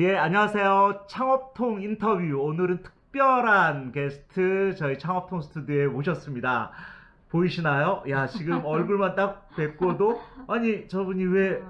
예, 안녕하세요. 창업통 인터뷰. 오늘은 특별한 게스트 저희 창업통 스튜디오에 모셨습니다. 보이시나요? 야, 지금 얼굴만 딱 뵙고도 아니, 저분이 왜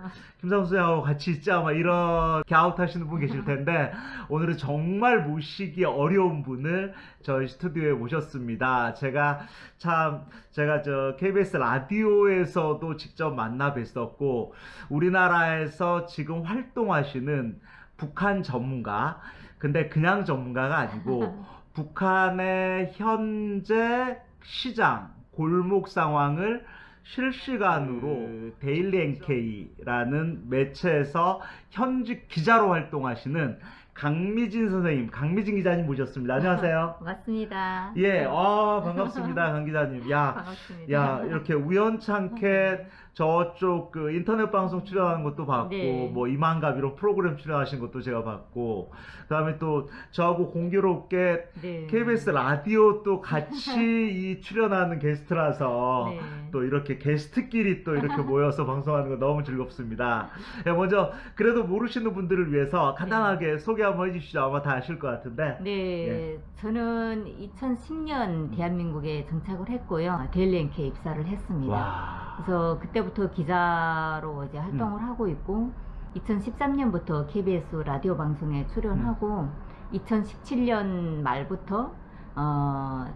김상수하고 같이 있자? 막 이렇게 아웃하시는 분 계실 텐데 오늘은 정말 모시기 어려운 분을 저희 스튜디오에 모셨습니다. 제가 참 제가 저 KBS 라디오에서도 직접 만나 뵀었고 우리나라에서 지금 활동하시는 북한 전문가 근데 그냥 전문가가 아니고 북한의 현재 시장 골목 상황을 실시간으로 그 데일리 NK라는 매체에서 현직 기자로 활동하시는 강미진 선생님, 강미진 기자님 모셨습니다. 안녕하세요. 반갑습니다. 예, 아 반갑습니다, 강 기자님. 야, 반갑습니다. 야 이렇게 우연찮게 저쪽 그 인터넷 방송 출연하는 것도 봤고 네. 뭐 이만갑 이런 프로그램 출연하신 것도 제가 봤고 그다음에 또 저하고 공교롭게 네. KBS 라디오 또 같이 이 출연하는 게스트라서 네. 또 이렇게 게스트끼리 또 이렇게 모여서 방송하는 거 너무 즐겁습니다. 예, 먼저 그래도 모르시는 분들을 위해서 간단하게 소개 한번 해주시죠. 아마 다 아실 것 같은데. 네, 예. 저는 2010년 대한민국에 정착을 했고요. 데일리NK 입사를 했습니다. 와. 그래서 그때 부터 기자로 이제 음. 활동을 하고 있고 2013년부터 KBS 라디오 방송에 출연하고 음. 2017년 말부터 어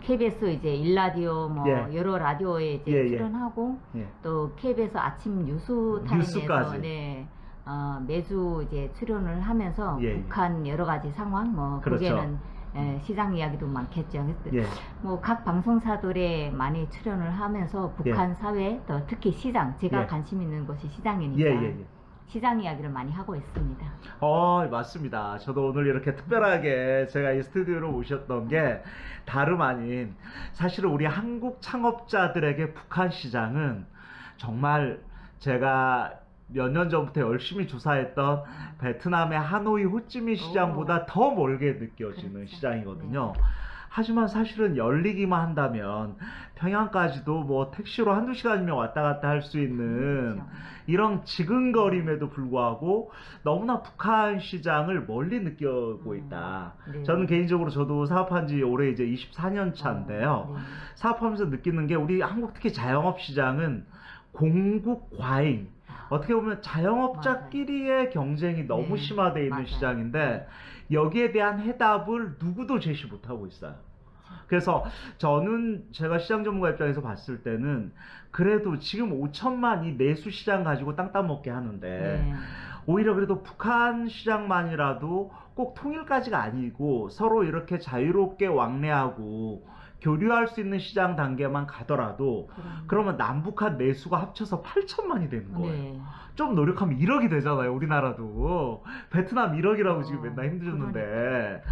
KBS 이제 일라디오 뭐 예. 여러 라디오에 이제 예, 예. 출연하고 예. 또 KBS 아침 뉴스. 타임에서 네, 어, 매주 이제 출연을 하면서 예, 예. 북한 여러 가지 상황 뭐 그렇죠. 거기에는 에, 시장 이야기도 많겠죠. 예. 뭐각 방송사들에 많이 출연을 하면서 북한 사회 또 특히 시장 제가 예. 관심 있는 것이 시장이니까 예, 예, 예. 시장 이야기를 많이 하고 있습니다. 어, 맞습니다. 저도 오늘 이렇게 특별하게 제가 이 스튜디오로 모셨던 게 다름 아닌 사실은 우리 한국 창업자들에게 북한 시장은 정말 제가 몇 년 전부터 열심히 조사했던 베트남의 하노이 호찌민 시장보다 더 멀게 느껴지는 그렇죠. 시장이거든요. 네. 하지만 사실은 열리기만 한다면 평양까지도 뭐 택시로 한두 시간이면 왔다 갔다 할 수 있는 그렇죠. 이런 지근거림에도 불구하고 너무나 북한 시장을 멀리 느끼고 음, 있다. 네. 저는 개인적으로 저도 사업한 지 올해 이제 24년 차인데요. 어, 네. 사업하면서 느끼는 게 우리 한국 특히 자영업 시장은 공국 과잉. 어떻게 보면 자영업자끼리의 경쟁이 너무 네, 심화되어 있는 맞아요. 시장인데 여기에 대한 해답을 누구도 제시 못하고 있어요. 그래서 저는 제가 시장 전문가 입장에서 봤을 때는 그래도 지금 5천만 이 내수 시장 가지고 땅 따먹게 하는데 네. 오히려 그래도 북한 시장만이라도 꼭 통일까지가 아니고 서로 이렇게 자유롭게 왕래하고 교류할 수 있는 시장 단계만 가더라도 그럼- 그러면 남북한 내수가 합쳐서 8천만이 되는 거예요. 네. 좀 노력하면 1억이 되잖아요, 우리나라도. 베트남 1억이라고 지금 어, 맨날 힘들었는데.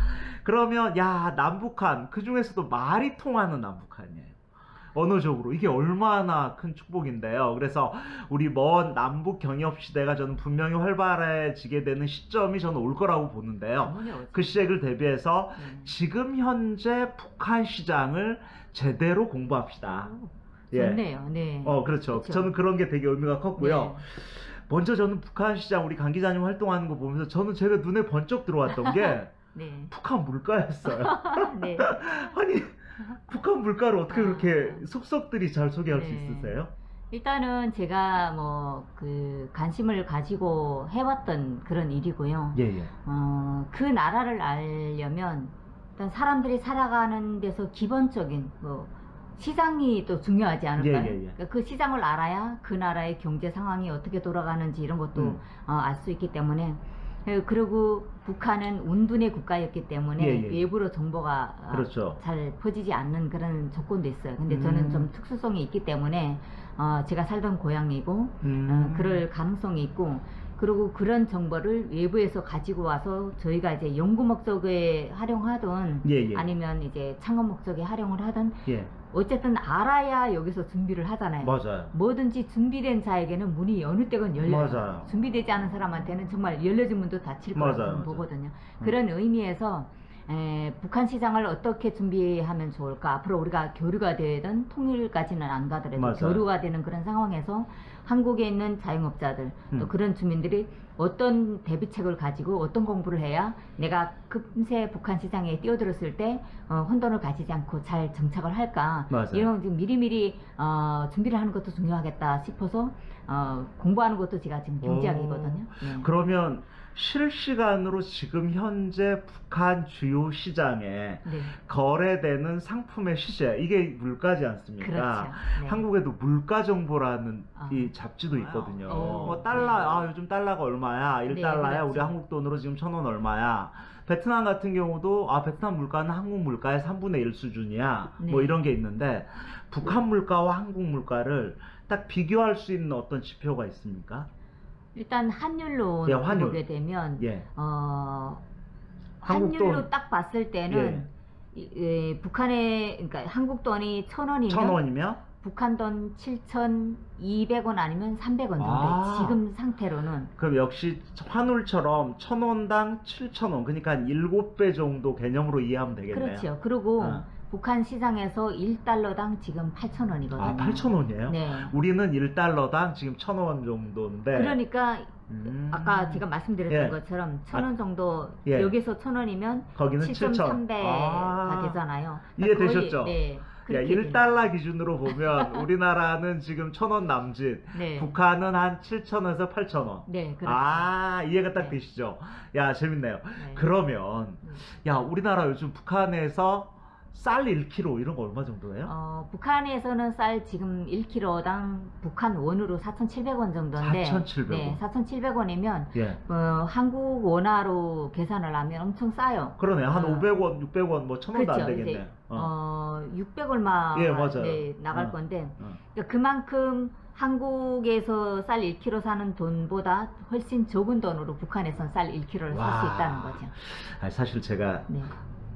그러면, 야, 남북한, 그 중에서도 말이 통하는 남북한이에요. 언어적으로. 이게 얼마나 큰 축복인데요. 그래서 우리 먼 남북 경협 시대가 저는 분명히 활발해지게 되는 시점이 저는 올 거라고 보는데요. 그 시작을 대비해서 네. 지금 현재 북한 시장을 제대로 공부합시다. 예. 좋네요. 네. 어, 그렇죠. 그렇죠. 저는 그런 게 되게 의미가 컸고요. 네. 먼저 저는 북한 시장 우리 강 기자님 활동하는 거 보면서 저는 제가 눈에 번쩍 들어왔던 게 네. 북한 물가였어요. 네. 아니 북한 물가를 어떻게 아. 그렇게 속속들이 잘 소개할 수 네. 있으세요? 일단은 제가 뭐 그 관심을 가지고 해왔던 그런 일이고요. 예 예. 어, 그 나라를 알려면 일단 사람들이 살아가는 데서 기본적인 뭐 시장이 또 중요하지 않을까요? 예, 예, 예. 그러니까 그 시장을 알아야 그 나라의 경제 상황이 어떻게 돌아가는지 이런 것도 음. 알수 있기 때문에 예, 그리고 북한은 운둔의 국가였기 때문에 예, 예. 외부로 정보가 어, 그렇죠. 잘 퍼지지 않는 그런 조건도 있어요. 근데 저는 음. 좀 특수성이 있기 때문에 어, 제가 살던 고향이고 음. 어, 그럴 가능성이 있고 그리고 그런 정보를 외부에서 가지고 와서 저희가 이제 연구 목적에 활용하든 예, 예. 아니면 이제 창업 목적에 활용을 하든 예. 어쨌든 알아야 여기서 준비를 하잖아요. 맞아요. 뭐든지 준비된 자에게는 문이 어느 때건 열려요. 맞아요. 준비되지 않은 사람한테는 정말 열려진 문도 닫힐 거라고 맞아요. 보거든요. 음. 그런 의미에서 에, 북한 시장을 어떻게 준비하면 좋을까? 앞으로 우리가 교류가 되든 통일까지는 안 가더라도 맞아요. 교류가 되는 그런 상황에서 한국에 있는 자영업자들 또 음. 그런 주민들이 어떤 대비책을 가지고 어떤 공부를 해야 내가 금세 북한 시장에 뛰어들었을 때 어, 혼돈을 가지지 않고 잘 정착을 할까 맞아요. 이런 지금 미리미리 어, 준비를 하는 것도 중요하겠다 싶어서 어, 공부하는 것도 제가 지금 경제학이거든요. 네. 그러면 실시간으로 지금 현재 북한 주요 시장에 네. 거래되는 상품의 시세 이게 물가지 않습니까? 그렇죠. 네. 한국에도 물가 정보라는 아. 이 잡지도 있거든요. 오. 뭐 달러 아 요즘 달러가 얼마야? 1달러야? 네, 우리. 한국 돈으로 지금 천 원 얼마야? 베트남 같은 경우도 아 베트남 물가는 한국 물가의 3분의 1 수준이야. 네. 뭐 이런 게 있는데 북한 물가와 한국 물가를 딱 비교할 수 있는 어떤 지표가 있습니까? 일단 환율로 예, 환율. 보게 되면 예. 어, 환율로 돈. 딱 봤을 때는 이- 이 북한의 그러니까 한국 돈이 천 원이면 천 원이면 북한 돈 7,200원 아니면 300원 정도 아. 지금 상태로는 그럼 역시 환율처럼 천 원당 7천 원 그러니까 한 7배 정도 개념으로 이해하면 되겠네요. 그렇죠. 그리고 아. 북한 시장에서 1달러당 지금 8,000원이거든요. 아, 8,000원이에요? 네. 우리는 1달러당 지금 1,000원 정도인데. 그러니까 음. 아까 제가 말씀드렸던 예. 것처럼 천원 정도 예. 여기서 천 원이면 거기는 7,000. 7,300가 아. 되잖아요. 이해되셨죠? 거의, 네. 야, 그렇게 되는 1달러 기준으로 보면 우리나라는 지금 1,000원 남짓, 네. 북한은 한 7,000원에서 8,000원. 네, 그렇죠. 아, 이해가 딱 네. 되시죠? 야, 재밌네요. 네. 그러면, 음. 야, 우리나라 요즘 북한에서 쌀 1kg 이런 거 얼마 정도예요? 어, 북한에서는 쌀 지금 1kg당 북한 원으로 4,700원 정도인데 4,700원. 네, 4,700원이면 예. 어, 한국 원화로 계산을 하면 엄청 싸요. 그러네. 한 어. 500원, 600원, 뭐 1,000원도 안 그렇죠. 되겠네. 이제 어. 어, 600 얼마 예, 맞아요. 네, 나갈 어. 건데 어. 그러니까 그만큼 한국에서 쌀 1kg 사는 돈보다 훨씬 적은 돈으로 북한에선 쌀 1kg를 살수 와. 있다는 거죠. 아니, 사실 제가 네.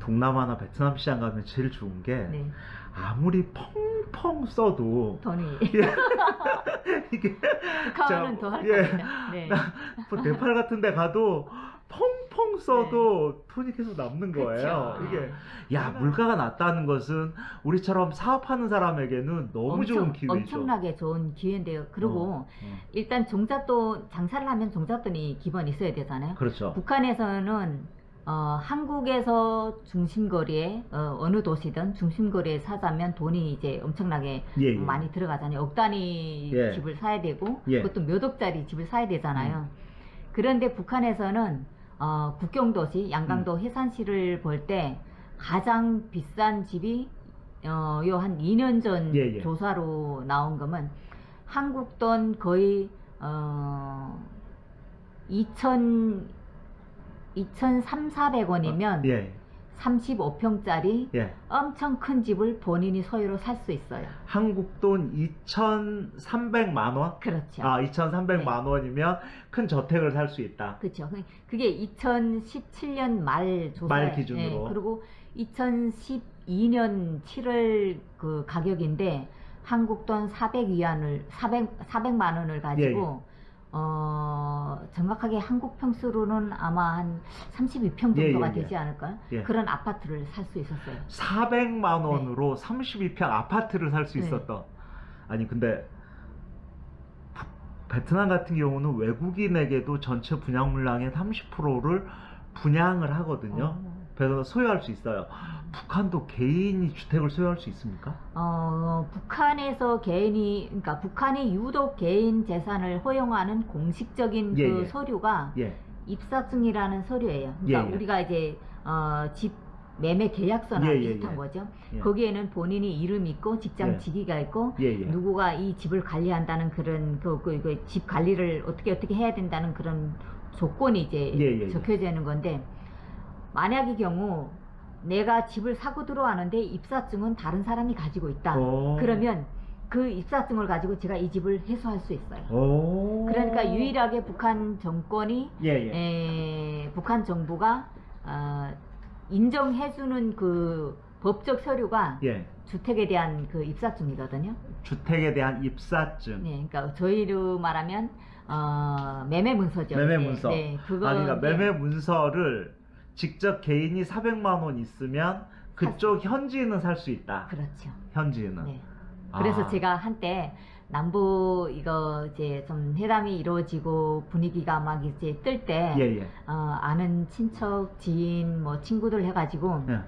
동남아나 베트남 시장 가면 제일 좋은 게 네. 아무리 펑펑 써도 돈이 이게 북한은 자, 더할 예. 겁니다. 네. 뭐 네팔 같은 데 가도 펑펑 써도 돈이 계속 남는 거예요. 그쵸. 이게 야 물가가 낮다는 것은 우리처럼 사업하는 사람에게는 너무 엄청, 좋은 기회죠. 엄청나게 좋은 기회인데요. 그리고 어, 어. 일단 종잣돈 장사를 하면 종잣돈이 기본 있어야 되잖아요. 그렇죠. 북한에서는 어, 한국에서 중심거리에 어, 느 도시든 중심거리에 사자면 돈이 이제 엄청나게 예, 예. 많이 들어가잖아요. 억 단위 예. 집을 사야 되고 예. 음. 그것도 몇 억짜리 집을 사야 되잖아요. 그런데 북한에서는 어, 국경도시 양강도 음. 해산시를 볼 때 가장 비싼 집이 어, 요 한 2년 전 예, 예. 조사로 나온 거면 한국 돈 거의 어, 2천 2,300, 400원이면 예, 35평짜리 예. 엄청 큰 집을 본인이 소유로 살 수 있어요. 한국 돈 2,300만 원? 그렇죠. 아, 2,300만 네. 원이면 큰 저택을 살 수 있다. 그렇죠. 그- 그게 2017년 말 조사 말 기준으로. 그리고 2012년 7월 그 가격인데 한국 돈 400위안을 400 400만 원을 가지고 예, 어 정확하게 한국 평수로는 아마 한 32평 예, 정도가 예, 예. 되지 않을까? 예. 그런 아파트를 살 수 있었어요. 400만 원으로 32평 아파트를 살수 네. 있었던. 아니 근데 부- 베트남 같은 경우는 외국인에게도 전체 분양 물량의 30%를 분양을 하거든요. 어. 그래서 소유할 수 있어요. 북한도 개인이 주택을 소유할 수 있습니까? 어, 북한에서 개인이, 그러니까 북한이 유독 개인 재산을 허용하는 공식적인 예, 그 예. 서류가 예. 입사증이라는 서류예요. 그러니까 예, 예. 우리가 이제 어, 집 매매 계약서나 예, 예, 비슷한 예. 거죠. 예. 거기에는 본인이 이름 있고 직장 예. 직위가 있고. 누구가 이 집을 관리한다는 그런 그, 그, 그 집 관리를 어떻게 어떻게 해야 된다는 그런 조건이 이제. 적혀져 있는 건데 만약의 경우 내가 집을 사고 들어왔는데 입사증은 다른 사람이 가지고 있다. 오. 그러면 그 입사증을 가지고 제가 이 집을 해소할 수 있어요. 오. 그러니까 유일하게 북한 정권이 예, 예. 에, 북한 정부가 어, 인정해주는 그 법적 서류가 예. 주택에 대한 그 입사증이거든요. 주택에 대한 입사증. 네, 그러니까 저희로 말하면 어, 매매 문서죠. 매매 네, 문서. 네, 그거 아, 그러니까 매매 문서를 직접 개인이 400만 원 있으면 그쪽 현지인은 살 수 있다. 그렇죠. 현지인은. 네. 그래서 아. 제가 한때 남부 이거 이제 좀 회담이 이루어지고 분위기가 막 이제 뜰때 예, 예. 어, 아는 친척, 지인, 뭐 친구들 해가지고 예.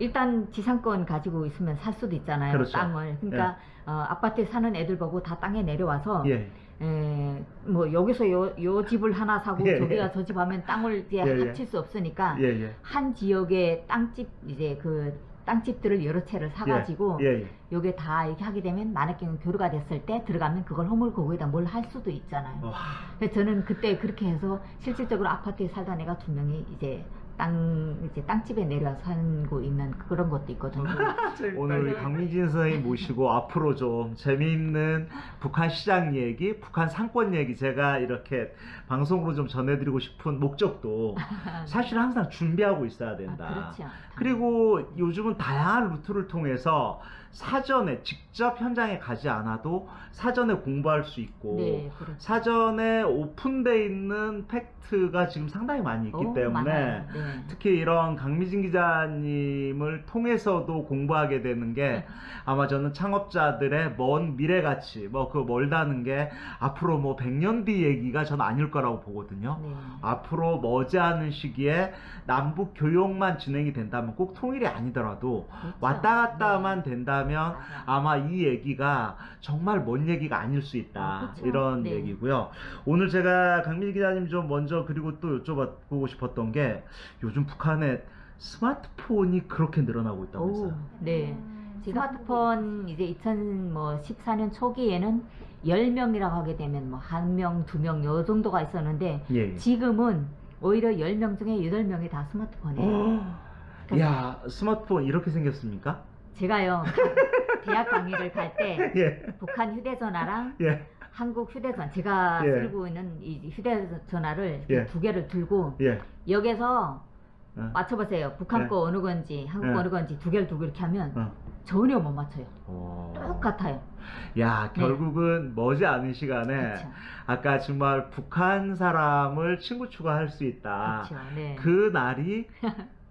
일단 지상권 가지고 있으면 살 수도 있잖아요. 그렇죠. 땅을. 그러니까 어, 아파트에 사는 애들 보고 다 땅에 내려와서 예. 에, 뭐 여기서 요, 요 집을 하나 사고 예, 저기가 예. 저집 하면 땅을 이제 예, 예. 합칠 수 없으니까 예, 예. 한 지역의 땅집 이제 그 땅집들을 여러 채를 사가지고 예, 예. 요게 다 이렇게 하게 되면 만약 경우 교류가 됐을 때 들어가면 그걸 허물고 거기다 뭘 할 수도 있잖아요. 와. 그래서 저는 그때 그렇게 해서 실질적으로 아파트에 살던 애가 두 명이 이제 땅 이제 땅집에 내려와 살고 있는 그런 것도 있거든요. 오늘 우리 강민진 선생님 모시고 앞으로 좀 재미있는 북한 시장 얘기, 북한 상권 얘기 제가 이렇게 방송으로 좀 전해드리고 싶은 목적도 사실 항상 준비하고 있어야 된다. 아, 그렇죠. 그리고 요즘은 다양한 루트를 통해서 사전에 직접 현장에 가지 않아도 사전에 공부할 수 있고 네, 그렇죠. 사전에 오픈돼 있는 팩트가 지금 상당히 많이 있기 오, 때문에 네. 특히 이런 강미진 기자님을 통해서도 공부하게 되는 게 아마 저는 창업자들의 먼 미래 가치 뭐 그 멀다는 게 앞으로 뭐 100년 뒤 얘기가 저는 아닐 거라고 보거든요. 네. 앞으로 머지않은 시기에 남북 교역만 진행이 된다면 꼭 통일이 아니더라도 그렇죠. 왔다 갔다만 네. 된다면. 아마 이 얘기가 정말 먼 얘기가 아닐 수 있다 아, 그쵸. 이런 네. 얘기고요. 오늘 제가 강민 기자님 좀 먼저 그리고 또 여쭤보고 싶었던 게 요즘 북한에 스마트폰이 그렇게 늘어나고 오, 있다면서요. 네. 음, 스마트폰 이제 2014년 초기에는 10명이라고 하게 되면 뭐한 명, 두명요 정도가 있었는데 예. 예. 지금은 오히려 10명 중에 8명이 다 스마트폰이에요. 어, 야 스마트폰 이렇게 생겼습니까? 제가요 대학 강의를 갈때 예. 북한 휴대전화랑 예. 한국 휴대전화 제가 예. 쓰고 있는 이 휴대전화를 예. 두 개를 들고 예. 여기서 어. 맞춰보세요. 북한 네. 거 어느 건지 한국 네. 거 어느 건지 두 개를 두고 이렇게 하면 어. 전혀 못 맞춰요. 어. 똑같아요. 야 결국은 머지않은 시간에 네. 그렇죠. 아까 정말 북한 사람을 친구 추가할 수 있다. 그렇죠. 네. 그 날이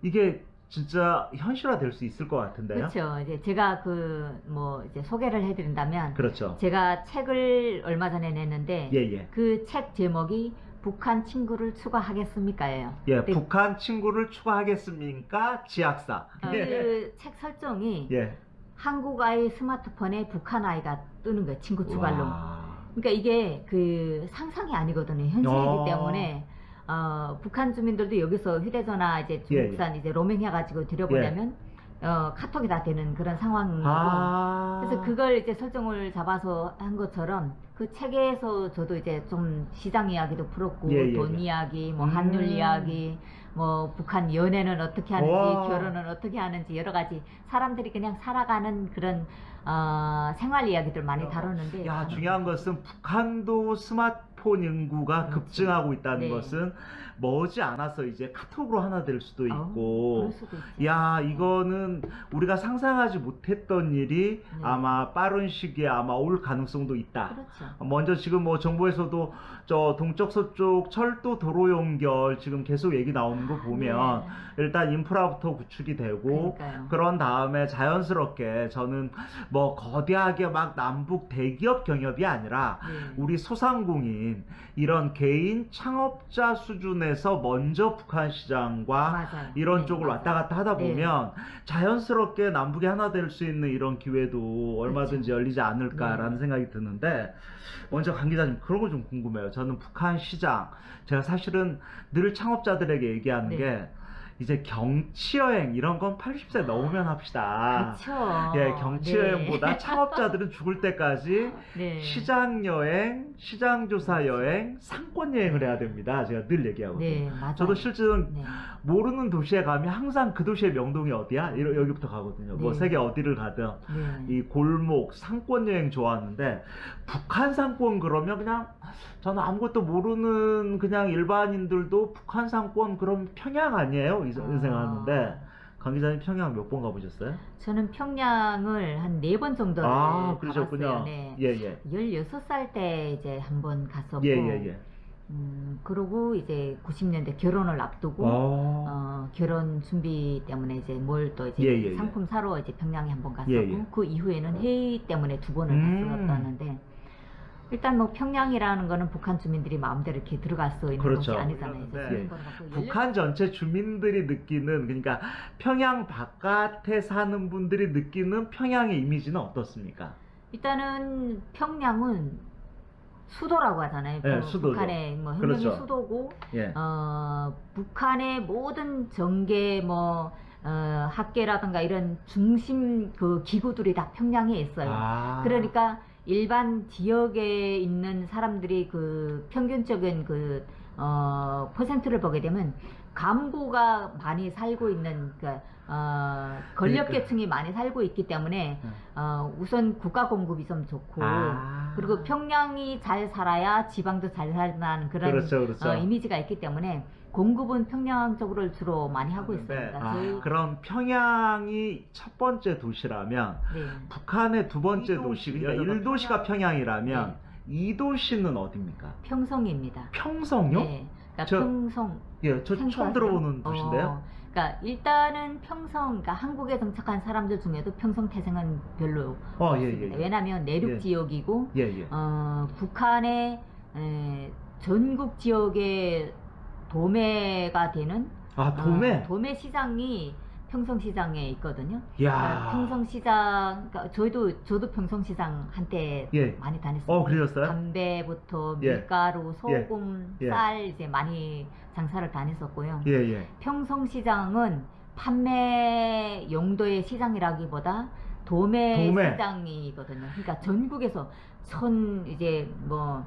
이게 진짜 현실화 될 수 있을 것 같은데요. 그렇죠. 이제 제가 그 뭐 이제 소개를 해드린다면 그렇죠. 제가 책을 얼마 전에 냈는데 예, 예. 그책 제목이 북한 친구를 추가하겠습니까예요. 예, 근데 북한 친구를 추가하겠습니까? 지학사. 예. 그책 설정이 예. 한국 아이 스마트폰에 북한 아이가 뜨는 거예요. 친구 추가로. 와. 그러니까 이게 그 상상이 아니거든요. 현실이기 어. 때문에 어, 북한 주민들도 여기서 휴대전화 이제 예, 중국산 이제 로밍 해가지고 들여보내면 어, 카톡이 다 되는 그런 상황이고 아. 그래서 그걸 이제 설정을 잡아서 한 것처럼 그 책에서 저도 이제 좀 시장 이야기도 풀었고 예, 예, 돈 예. 이야기, 뭐 음. 한율 이야기, 뭐 북한 연애는 어떻게 하는지, 와. 결혼은 어떻게 하는지 여러 가지 사람들이 그냥 살아가는 그런 어, 생활 이야기들 많이 다뤘는데 야, 중요한 것은 북한도 스마트폰 인구가 그렇죠. 급증하고 있다는 네. 것은 머지 않아서 이제 카톡으로 하나 될 수도 아우, 있고. 수도. 야, 이거는 우리가 상상하지 못했던 일이 네. 아마 빠른 시기에 아마 올 가능성도 있다. 그렇죠. 먼저 지금 뭐 정부에서도 저 동쪽 서쪽 철도 도로 연결 지금 계속 얘기 나오는 거 보면 네. 일단 인프라부터 구축이 되고 그러니까요. 그런 다음에 자연스럽게 저는 뭐 거대하게 막 남북 대기업 경협이 아니라 네. 우리 소상공인 이런 개인 창업자 수준 에서 먼저 북한 시장과 맞아요. 이런 네, 쪽을 맞아요. 왔다 갔다 하다 네. 보면 자연스럽게 남북이 하나 될 수 있는 이런 기회도 얼마든지 열리지 않을까라는 그렇죠. 네. 생각이 드는데 먼저 강 기자님 그런 거 좀 궁금해요. 저는 북한 시장 제가 사실은 늘 창업자들에게 얘기하는 네. 게 이제 경치 여행 이런 건 80세 넘으면 합시다. 그렇죠. 예, 경치 네. 여행보다 창업자들은 죽을 때까지 네. 시장 여행, 시장 조사 여행, 상권 여행을 해야 됩니다. 제가 늘 얘기하거든요. 네, 맞아요. 저도 실제로 네. 모르는 도시에 가면 항상 그 도시의 명동이 어디야? 이러, 여기부터 가거든요. 뭐 네. 세계 어디를 가든 네. 이 골목 상권 여행 좋아하는데 북한 상권 그러면 그냥 저는 아무것도 모르는 그냥 일반인들도 북한 상권 그럼 평양 아니에요? 이 아. 생각하는데 강 기자님 평양 몇 번 가보셨어요? 저는 평양을 한 네 번 정도를 아 가봤어요. 네. 예 예 16살 때 이제 한 번 갔었고 예 예 예. 음, 그러고 이제 90년대 결혼을 앞두고 어. 어, 결혼 준비 때문에 이제 뭘 또 이제 예, 예, 예. 상품 사러 이제 평양에 한 번 갔었고 예, 예. 그 이후에는 회의 때문에 두 번을 음. 갔었었는데 일단 뭐 평양이라는 거는 북한 주민들이 마음대로 이렇게 들어갈 수 있는 그렇죠. 곳이 아니잖아요. 네. 북한 전체 주민들이 느끼는 그러니까 평양 바깥에 사는 분들이 느끼는 평양의 이미지는 어떻습니까? 일단은 평양은 수도라고 하잖아요. 네, 그 수도죠. 북한의 뭐 행정이 그렇죠. 수도고 예. 어, 북한의 모든 정계 뭐 어, 학계라든가 이런 중심 그 기구들이 다 평양에 있어요. 아. 그러니까 일반 지역에 있는 사람들이 그 평균적인 그 어, 퍼센트를 보게 되면 간부가 많이 살고 있는 그 어, 권력계층이 많이 살고 있기 때문에 네. 어, 우선 국가 공급이 좀 좋고 아. 그리고 평양이 잘 살아야 지방도 잘 살다는 그런 그렇죠, 그렇죠. 어, 이미지가 있기 때문에 공급은 평양 쪽으로 주로 많이 하고 네. 있습니다. 아, 저희 그럼 평양이 첫 번째 도시라면 네. 북한의 두 번째 이 도시, 도시, 그러니까 여자가 1도시가 평양이라면 네. 이 도시는 어디입니까? 평성입니다. 평성요? 네. 그러니까 저- 평성 예, 저 처음 생소하세요? 들어보는 도시인데요. 어, 그러니까 일단은 평성, 그러니까 한국에 정착한 사람들 중에도 평성 태생은 별로 어, 예, 없습니다. 예, 예. 왜냐하면 내륙 예. 지역이고 예, 예. 어, 북한의 에, 전국 지역의 도매가 되는 아, 도매. 어, 도매 시장이 평성시장에 있거든요. 야. 그러니까 평성시장, 그러니까 저희도 저도 평성시장 한때 예. 많이 다녔어요. 어, 그러셨어요? 담배부터 예. 밀가루, 소금, 예. 쌀 이제 많이 장사를 다녔었고요. 예, 예. 평성시장은 판매 용도의 시장이라기보다 도매, 도매. 시장이거든요. 그러니까 전국에서 천 이제 뭐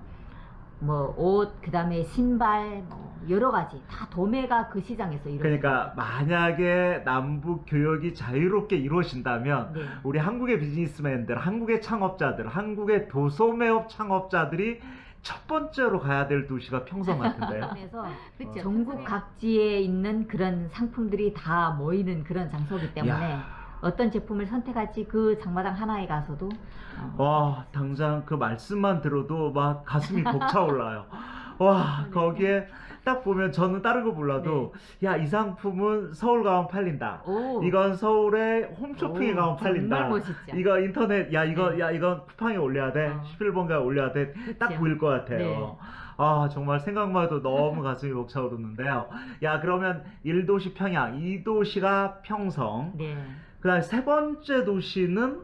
뭐 옷 그 다음에 신발 뭐 여러 가지 다 도매가 그 시장에서 이루어집니다. 그러니까 만약에 남북 교역이 자유롭게 이루어진다면 네. 우리 한국의 비즈니스맨들, 한국의 창업자들, 한국의 도소매업 창업자들이 첫 번째로 가야 될 도시가 평성 같은데요. 그래서 그렇죠. 전국 각지에 있는 그런 상품들이 다 모이는 그런 장소이기 때문에 야. 어떤 제품을 선택할지 그 장마당 하나에 가서도 어, 와, 당장 그 말씀만 들어도 막 가슴이 벅차올라요. 와, 네. 거기에 딱 보면 저는 다른 거 몰라도 야, 이 상품은 서울 가면 팔린다. 오, 이건 서울에 홈쇼핑에 오, 가면 팔린다. 이거 인터넷 야 이거 네. 야 이건 쿠팡에 올려야 돼. 어. 11번가에 올려야 돼. 딱. 보일 것 같아요. 네. 아 정말 생각만 해도 너무 가슴이 벅차오르는데요. 야 그러면 1도시 평양, 2도시가 평성. 네. 그다음 세 번째 도시는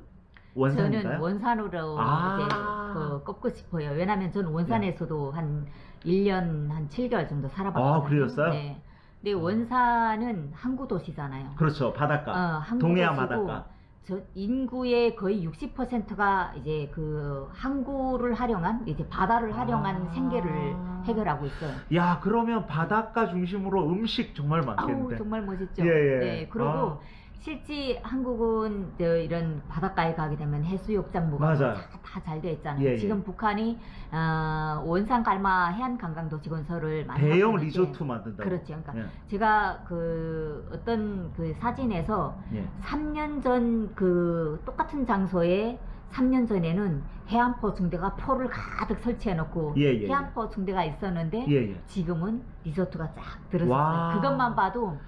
원산인가요? 저는 원산으로 아. 이제 그 꼽고 싶어요. 왜냐하면 저는 원산에서도 한 1년 한 7개월 정도 살아봤거든요. 아, 그러셨어요? 네. 근데 원산은 항구 도시잖아요. 그렇죠 바닷가. 어, 항구 동해안 도시고 바닷가. 저 인구의 거의 60%가 이제 그 항구를 활용한 이제 바다를 활용한 아. 생계를 해결하고 있어요. 야 그러면 바닷가 중심으로 음식 정말 아우 많겠는데. 정말 멋있죠. 예, 예. 네, 그리고 아. 실제 한국은 저 이런 바닷가에 가게 되면 해수욕장 뭐가 맞아요. 다잘돼 있잖아요. 예, 예. 지금 북한이 어, 원산 갈마 해안 관광 도시 건설을 많이 대형 리조트 만든다고. 그렇죠. 그러니까 예. 제가 그 어떤 그 사진에서 예. 3년 전 그 똑같은 장소에 3년 전에는 해안포 중대가 포를 가득 설치해 놓고 예, 예, 예. 해안포 중대가 있었는데 예, 예. 지금은 리조트가 쫙 와. 들어섰어요. 그것만 봐도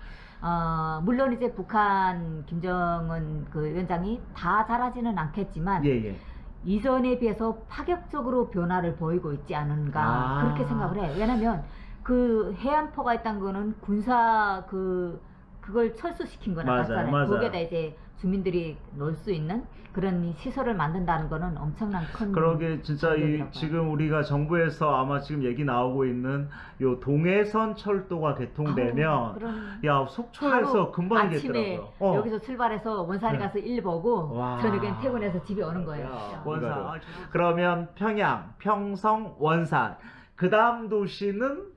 어, 물론 이제 북한 김정은 그 위원장이 다 잘하지는 않겠지만 예, 예. 이전에 비해서 파격적으로 변화를 보이고 있지 않은가 아. 그렇게 생각을 해요. 왜냐하면 그 해안포가 있다는 거는 군사 그 그걸 철수시킨 거나 맞아요. 맞아요. 거기에다 이제 주민들이 놀 수 있는 그런 시설을 만든다는 거는 엄청난 큰 그러게 진짜 이 지금 우리가 정부에서 아마 지금 얘기 나오고 있는 요 동해선 철도가 개통되면 그런 야 속초에서 금방 아침에 겠더라고요. 어. 여기서 출발해서 원산에 네. 가서 일 보고 와. 저녁엔 퇴근해서 집에 오는 거예요. 야. 원산. 그러면 평양, 평성, 원산. 그 다음 도시는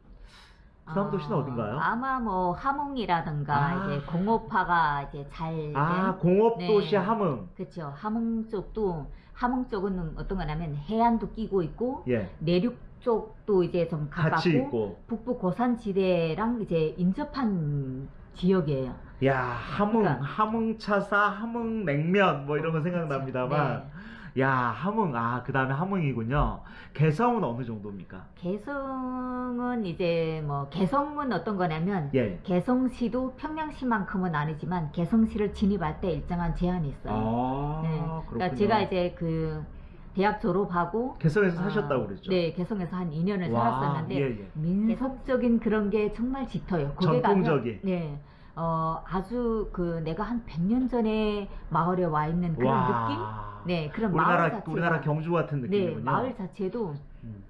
그 다음 어, 도시는 어딘가요? 아마 뭐 함흥이라든가 아. 이제 공업화가 이제 잘 아, 된 공업 도시 네. 함흥. 그렇죠. 함흥 쪽도 함흥 쪽은 어떤 거냐면 해안도 끼고 있고 예. 내륙 쪽도 이제 좀 가깝고. 북부 고산지대랑 이제 인접한 지역이에요. 야, 함흥, 그러니까. 함흥 차사, 함흥 냉면 뭐 이런 거 생각납니다만. 야, 함흥. 아, 그 다음에 함흥이군요. 개성은 어느 정도입니까? 개성은 이제 뭐 개성은 어떤 거냐면 예. 개성시도 평양시만큼은 아니지만 개성시를 진입할 때 일정한 제한이 있어요. 아, 네. 그러니까 제가 이제 그 대학 졸업하고 개성에서 아, 사셨다고 그랬죠? 네, 개성에서 한 2년을 와, 살았었는데 예, 예. 민속적인 그런 게 정말 짙어요. 전통적인. 네. 어, 아주 그 내가 한 100년 전에 마을에 와 있는 그런 와. 느낌? 네, 그런 우리나라 마을 자체가 우리나라 경주 같은 네, 느낌이군요. 마을 자체도 음.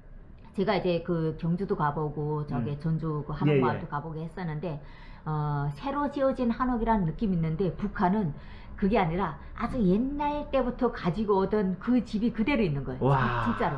제가 이제 그 경주도 가보고 저기 음. 전주 그 예, 예. 한옥마을도 가보고 했었는데 어, 새로 지어진 한옥이라는 느낌이 있는데 북한은 그게 아니라 아주 옛날 때부터 가지고 오던 그 집이 그대로 있는 거예요. 와. 진짜로.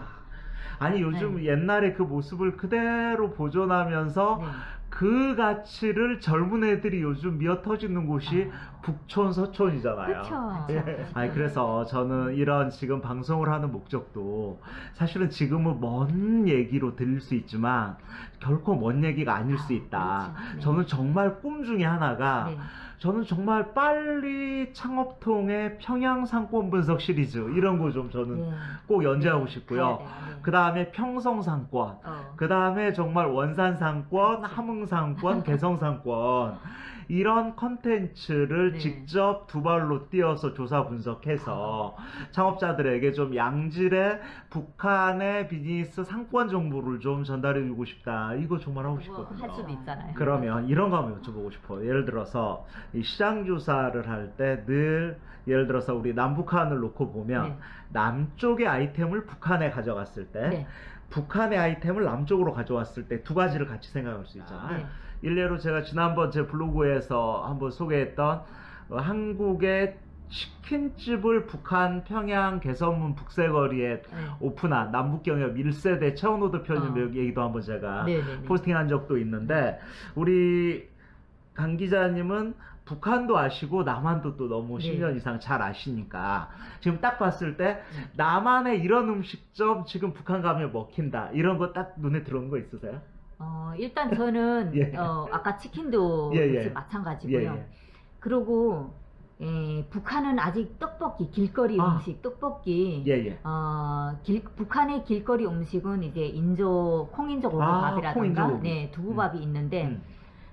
아니 요즘 옛날에 그 모습을 그대로 보존하면서 네. 그 가치를 젊은 애들이 요즘 미어 터지는 곳이 북촌 서촌이잖아요. 그쵸. 예. 아니 그래서 저는 이런 지금 방송을 하는 목적도 사실은 지금은 먼 얘기로 들릴 수 있지만 결코 먼 얘기가 아닐 수 있다. 그렇죠. 네. 저는 정말 꿈 중에 하나가 네. 저는 정말 빨리 창업통의 평양 상권 분석 시리즈 이런 거 좀 저는 네. 꼭 연재하고 네, 싶고요. 네. 그 다음에 평성 상권, 어. 그 다음에 정말 원산 상권. 함흥 상권, 개성 상권 이런 컨텐츠를 네. 직접 두 발로 뛰어서 조사 분석해서 창업자들에게 좀 양질의 북한의 비즈니스 상권 정보를 좀 전달해 주고 싶다. 이거 정말 하고 그거 싶거든요. 할 수도 있잖아요. 그러면 이런 거 한번 여쭤보고 싶어요. 예를 들어서 이 시장 조사를 할 때 늘 예를 들어서 우리 남북한을 놓고 보면 네. 남쪽의 아이템을 북한에 가져갔을 때 네. 북한의 아이템을 남쪽으로 가져왔을 때 두 가지를 같이 생각할 수 있잖아요. 네. 일례로 제가 지난번 제 블로그에서 한번 소개했던 어, 한국의 치킨집을 북한 평양 개선문 북새거리에 네. 오픈한 남북경협 1세대 차원호드 편입 어. 얘기도 한번 제가 네, 네, 네. 포스팅한 적도 있는데 우리 강 기자님은 북한도 아시고 남한도 또 너무 네. 10년 이상 잘 아시니까 지금 딱 봤을 때 네. 남한의 이런 음식점 지금 북한 가면 먹힌다 이런 거 딱 눈에 들어온 거 있으세요? 어, 일단 저는 예. 어, 아까 치킨도 예, 예. 마찬가지고요. 예, 예. 그리고 예, 북한은 아직 떡볶이, 길거리 아. 음식, 떡볶이. 예, 예. 어, 길, 북한의 길거리 음식은 이제 인조 콩인조 아, 고기밥이라든가 콩인조고기. 네, 두부밥이 있는데 음.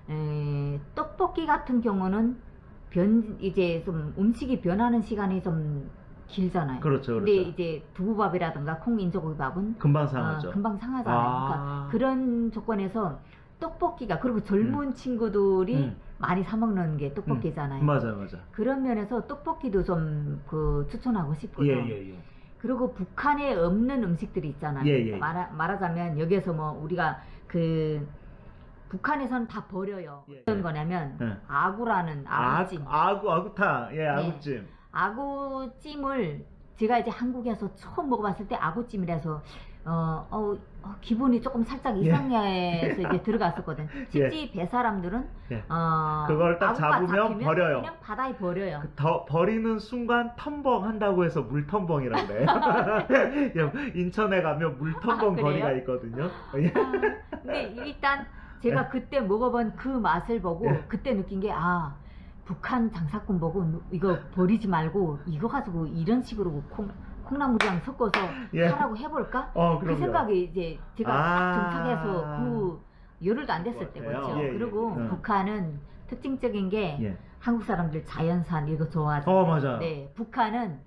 에, 떡볶이 같은 경우는 변 이제 좀 음식이 변하는 시간이 좀 길잖아요. 그렇죠, 그렇죠. 근데 이제 두부밥이라든가 콩인조고기밥은 금방 어, 상하죠. 금방 상하잖아요. 그러니까 아. 그런 조건에서 떡볶이가 그리고 젊은 친구들이 음. 많이 사 먹는 게 떡볶이잖아요. 맞아, 맞아. 그런 면에서 떡볶이도 좀 그 추천하고 싶고요. 예, 예, 예. 그리고 북한에 없는 음식들이 있잖아요. 예, 예. 말하, 말하자면 여기서 뭐 우리가 그 북한에선 다 버려요. 예, 어떤 예. 거냐면 예. 아구라는 아, 아구찜. 아구, 아구탕. 예, 아구찜. 아구찜을 제가 이제 한국에서 처음 먹어봤을 때 아구찜이라서 어, 어, 어, 기분이 조금 살짝 예. 이상해서 이제 들어갔었거든. 실제 배 사람들은 예. 어, 그걸 딱 잡으면 버려요. 그냥 바다에 버려요. 그 더, 버리는 순간 텀벙 한다고 해서 물텀벙이라고 그래요. 예, 인천에 가면 물텀벙 아? 거리가 있거든요. 예. 아, 근데 일단 제가 그때 먹어본 그 맛을 보고 예. 그때 느낀 게 아 북한 장사꾼 보고 누- 이거 버리지 말고 이거 가지고 이런 식으로 콩, 콩나물이랑 섞어서 예. 하라고 해볼까? 어, 그. 생각이 이제 제가 아. 딱 정착해서 그 열흘도 안 됐을 때 같아요. 그렇죠. 예, 예, 그리고 예. 북한은 특징적인 게 예. 한국 사람들 자연산 이거 좋아하잖아요. 어, 맞아요. 네, 북한은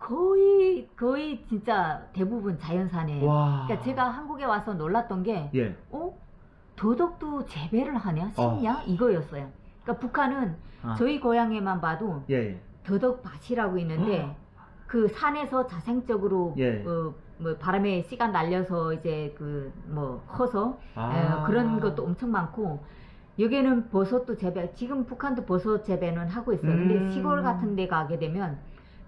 거의 거의 진짜 대부분 자연산이에요. 와. 그러니까 제가 한국에 와서 놀랐던 게 예. 어? 도덕도 재배를 하냐? 심냐? 이거였어요. 그러니까 북한은 아. 저희 고향에만 봐도 예, 예. 더덕밭이라고 있는데 그 산에서 자생적으로 예. 어, 뭐 바람에 씨가 날려서 이제 그 뭐 커서 아. 에, 그런 것도 엄청 많고 여기는 버섯도 재배 지금 북한도 버섯 재배는 하고 있어요. 근데 음. 시골 같은 데 가게 되면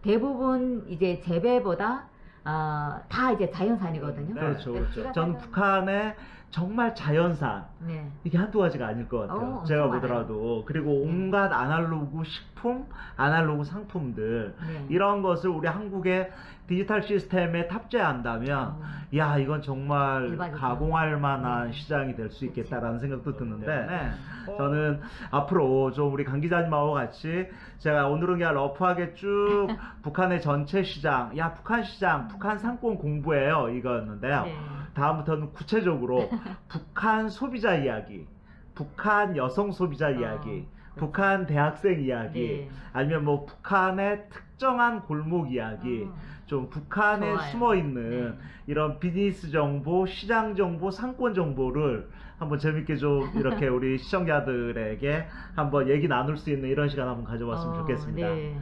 대부분 이제 재배보다 어, 다 이제 자연산이거든요. 그렇죠, 그러니까 그렇죠. 제가 저는 살던- 북한의 정말 자연산 네. 이게 한두 가지가 아닐 것 같아요. 어, 엄청 제가 많아요. 보더라도 그리고 온갖 아날로그 식품, 아날로그 상품들 네. 이런 것을 우리 한국의 디지털 시스템에 탑재한다면 어, 야 이건 정말 대박이죠. 가공할 만한 네. 시장이 될 수 있겠다라는 생각도 드는데 네. 저는 앞으로 좀 우리 강 기자님하고 같이 제가 오늘은 그냥 러프하게 쭉 북한의 전체 시장 야 북한 시장 북한 상권 공부예요 이거였는데요 네. 다음부터는 구체적으로 북한 소비자 이야기 북한 여성 소비자 이야기 북한 대학생 이야기 네. 아니면 뭐 북한의 특정한 골목 이야기 어, 좀 북한에 좋아요. 숨어 있는 네. 이런 비즈니스 정보, 시장 정보, 상권 정보를 한번 재밌게 좀 이렇게 우리 시청자들에게 한번 얘기 나눌 수 있는 이런 시간 한번 가져봤으면 어, 좋겠습니다. 네.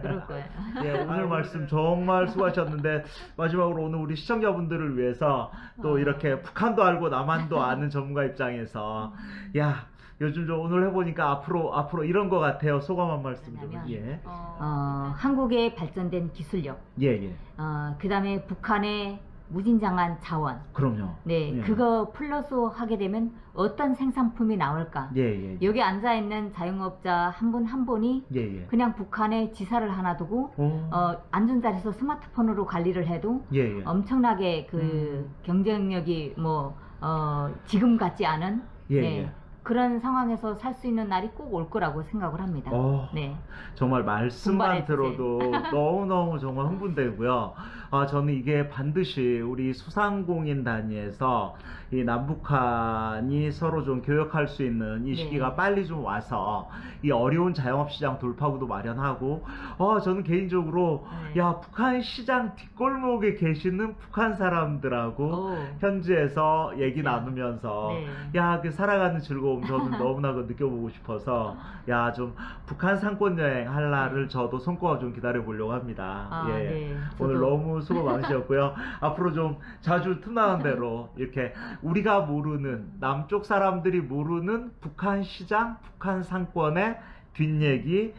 그럴 거예요. 예, 오늘 말씀 정말 수고하셨는데 마지막으로 오늘 우리 시청자분들을 위해서 또 어. 이렇게 북한도 알고 남한도 아는 전문가 입장에서 야 요즘 좀 오늘 해보니까 앞으로 앞으로 이런 것 같아요. 소감 한 말씀 좀. 예, 어, 한국의 발전된 기술력, 예, 예. 어, 그 다음에 북한의 무진장한 자원, 그럼요. 네, 예. 그거 플러스 하게 되면 어떤 생산품이 나올까? 예, 예, 예. 여기 앉아 있는 자영업자 한 분한 분이 예, 예. 그냥 북한에 지사를 하나 두고 오. 어, 앉은 자리에서 스마트폰으로 관리를 해도. 엄청나게 그 음. 경쟁력이 뭐 어, 지금 같지 않은 예, 네, 예. 그런 상황에서 살 수 있는 날이 꼭 올 거라고 생각을 합니다. 어. 네. 정말 말씀만. 들어도 너무너무 정말 흥분되고요. 아, 저는 이게 반드시 우리 수상공인 단위에서 이 남북한이 서로 좀 교역할 수 있는 이 네. 시기가 빨리 좀 와서 이 어려운 자영업 시장 돌파구도 마련하고, 어, 저는 개인적으로 네. 야, 북한 시장 뒷골목에 계시는 북한 사람들하고 오. 현지에서 얘기 네. 나누면서 네. 야, 그 살아가는 즐거움 저는 너무나 그 느껴보고 싶어서 야, 좀 북한 상권 여행 할 날을 저도 손꼽아 좀 기다려 보려고 합니다. 아, 예. 네. 오늘 너무 수고 많으셨고요. 앞으로 좀 자주 틈나는 대로 이렇게 우리가 모르는 남쪽 사람들이 모르는 북한 시장, 북한 상권의 뒷얘기,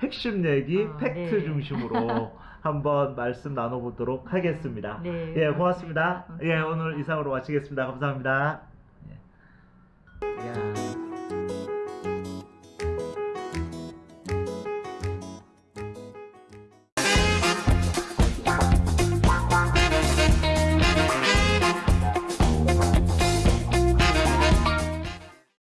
핵심 얘기, 아, 팩트 네. 중심으로 한번 말씀 나눠보도록 하겠습니다. 네, 예, 고맙습니다. 감사합니다. 예, 오늘 이상으로 마치겠습니다. 감사합니다. 예.